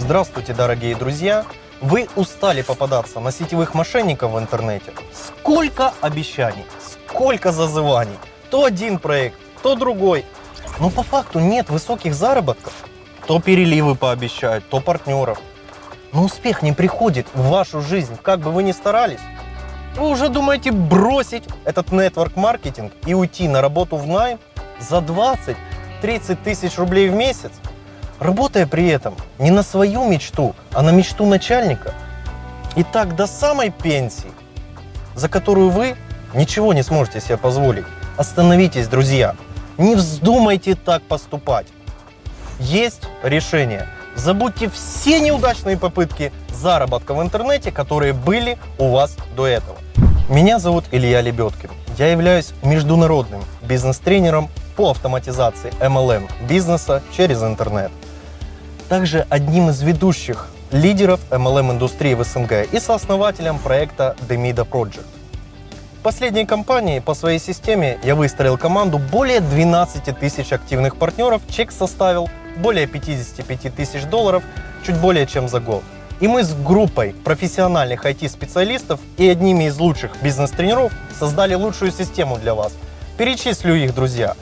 Здравствуйте, дорогие друзья! Вы устали попадаться на сетевых мошенников в интернете? Сколько обещаний, сколько зазываний. То один проект, то другой. Но по факту нет высоких заработков. То переливы пообещают, то партнеров. Но успех не приходит в вашу жизнь, как бы вы ни старались. Вы уже думаете бросить этот нетворк-маркетинг и уйти на работу в найм за 20-30 тысяч рублей в месяц? Работая при этом не на свою мечту, а на мечту начальника. И так до самой пенсии, за которую вы ничего не сможете себе позволить. Остановитесь, друзья. Не вздумайте так поступать. Есть решение. Забудьте все неудачные попытки заработка в интернете, которые были у вас до этого. Меня зовут Илья Лебедкин. Я являюсь международным бизнес-тренером по автоматизации MLM бизнеса через интернет также одним из ведущих лидеров MLM-индустрии в СНГ и сооснователем проекта Demida Project. В последней компании по своей системе я выстроил команду более 12 тысяч активных партнеров, чек составил более 55 тысяч долларов, чуть более чем за год. И мы с группой профессиональных IT-специалистов и одними из лучших бизнес-тренеров создали лучшую систему для вас. Перечислю их, друзья.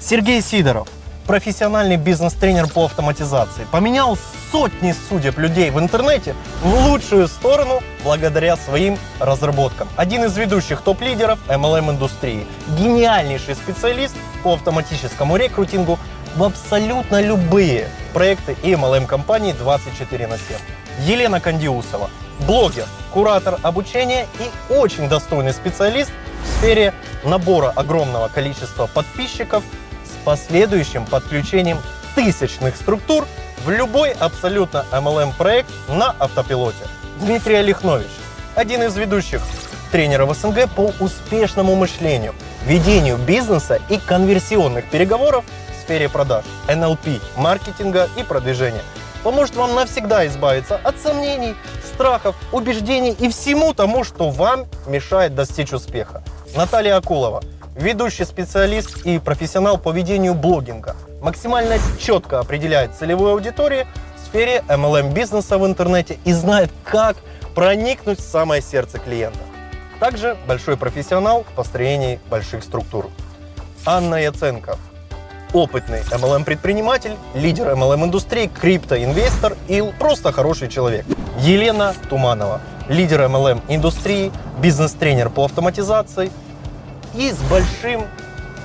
Сергей Сидоров, профессиональный бизнес-тренер по автоматизации. Поменял сотни судеб людей в интернете в лучшую сторону благодаря своим разработкам. Один из ведущих топ-лидеров MLM-индустрии. Гениальнейший специалист по автоматическому рекрутингу в абсолютно любые проекты и MLM-компании 24 на 7. Елена Кандиусова. Блогер, куратор обучения и очень достойный специалист в сфере набора огромного количества подписчиков последующим подключением тысячных структур в любой абсолютно MLM проект на автопилоте. Дмитрий Олехнович, один из ведущих тренеров СНГ по успешному мышлению, ведению бизнеса и конверсионных переговоров в сфере продаж, NLP, маркетинга и продвижения. Поможет вам навсегда избавиться от сомнений, страхов, убеждений и всему тому, что вам мешает достичь успеха. Наталья Акулова – ведущий специалист и профессионал по ведению блогинга. Максимально четко определяет целевую аудиторию в сфере MLM-бизнеса в интернете и знает, как проникнуть в самое сердце клиента. Также большой профессионал в построении больших структур. Анна Яценко. Опытный MLM-предприниматель, лидер MLM-индустрии, криптоинвестор и просто хороший человек. Елена Туманова. Лидер MLM-индустрии, бизнес-тренер по автоматизации, и с большим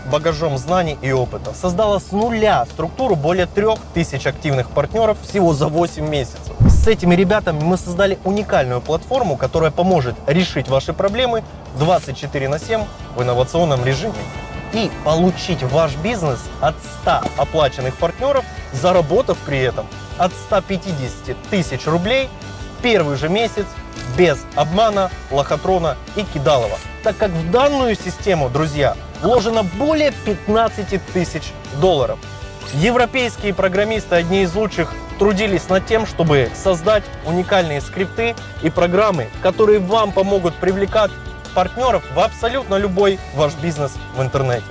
багажом знаний и опыта. Создала с нуля структуру более 3000 активных партнеров всего за 8 месяцев. С этими ребятами мы создали уникальную платформу, которая поможет решить ваши проблемы 24 на 7 в инновационном режиме и получить ваш бизнес от 100 оплаченных партнеров, заработав при этом от 150 тысяч рублей первый же месяц без обмана, лохотрона и кидалова так как в данную систему, друзья, вложено более 15 тысяч долларов. Европейские программисты, одни из лучших, трудились над тем, чтобы создать уникальные скрипты и программы, которые вам помогут привлекать партнеров в абсолютно любой ваш бизнес в интернете.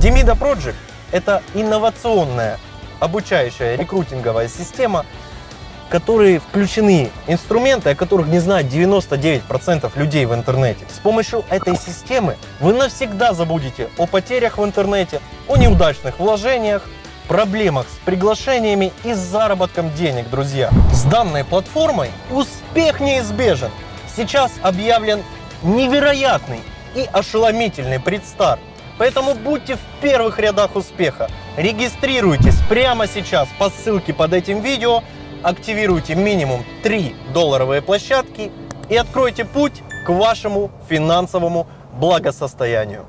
Demida Project – это инновационная обучающая рекрутинговая система, в которой включены инструменты, о которых не знают 99% людей в интернете. С помощью этой системы вы навсегда забудете о потерях в интернете, о неудачных вложениях, проблемах с приглашениями и с заработком денег, друзья. С данной платформой успех неизбежен. Сейчас объявлен невероятный и ошеломительный предстарт. Поэтому будьте в первых рядах успеха. Регистрируйтесь прямо сейчас по ссылке под этим видео, активируйте минимум 3 долларовые площадки и откройте путь к вашему финансовому благосостоянию.